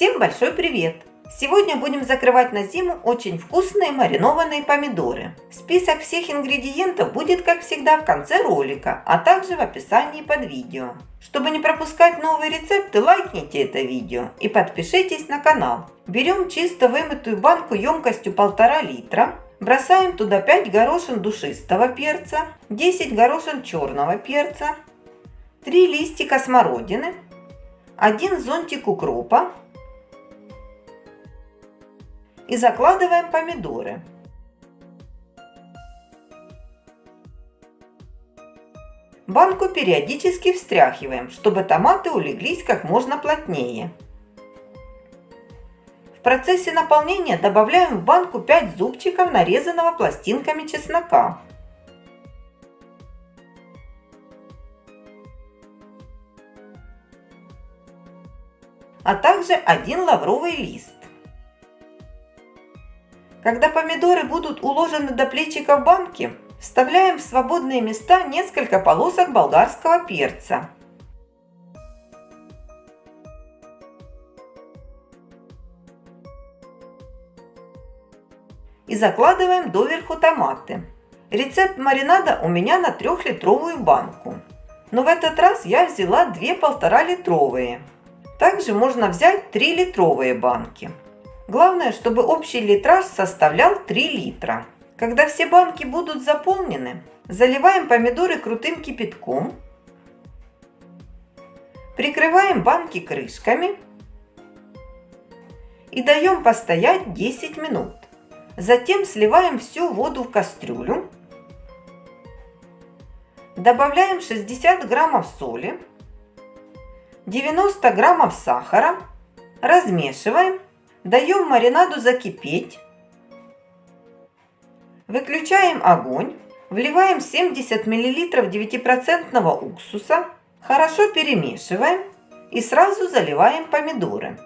Всем большой привет! Сегодня будем закрывать на зиму очень вкусные маринованные помидоры. Список всех ингредиентов будет, как всегда, в конце ролика, а также в описании под видео. Чтобы не пропускать новые рецепты, лайкните это видео и подпишитесь на канал. Берем чисто вымытую банку емкостью 1,5 литра, бросаем туда 5 горошин душистого перца, 10 горошин черного перца, 3 листика смородины, 1 зонтик укропа, и закладываем помидоры. Банку периодически встряхиваем, чтобы томаты улеглись как можно плотнее. В процессе наполнения добавляем в банку 5 зубчиков нарезанного пластинками чеснока. а также один лавровый лист. Когда помидоры будут уложены до плечика в банке, вставляем в свободные места несколько полосок болгарского перца. И закладываем доверху томаты. Рецепт маринада у меня на трехлитровую банку. Но в этот раз я взяла две полтора литровые. Также можно взять 3 литровые банки. Главное, чтобы общий литраж составлял 3 литра. Когда все банки будут заполнены, заливаем помидоры крутым кипятком, прикрываем банки крышками и даем постоять 10 минут. Затем сливаем всю воду в кастрюлю, добавляем 60 граммов соли, 90 граммов сахара, размешиваем Даем маринаду закипеть. Выключаем огонь. Вливаем 70 мл 9% уксуса. Хорошо перемешиваем. И сразу заливаем помидоры.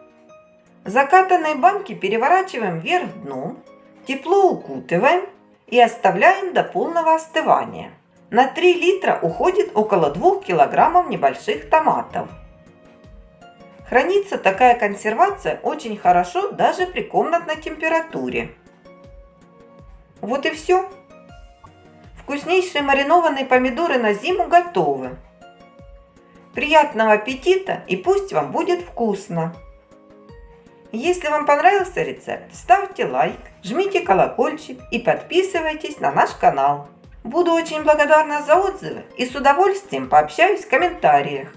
Закатанные банки переворачиваем вверх дном. Тепло укутываем и оставляем до полного остывания. На 3 литра уходит около 2 килограммов небольших томатов. Хранится такая консервация очень хорошо даже при комнатной температуре. Вот и все. Вкуснейшие маринованные помидоры на зиму готовы. Приятного аппетита и пусть вам будет вкусно! Если вам понравился рецепт, ставьте лайк, жмите колокольчик и подписывайтесь на наш канал. Буду очень благодарна за отзывы и с удовольствием пообщаюсь в комментариях.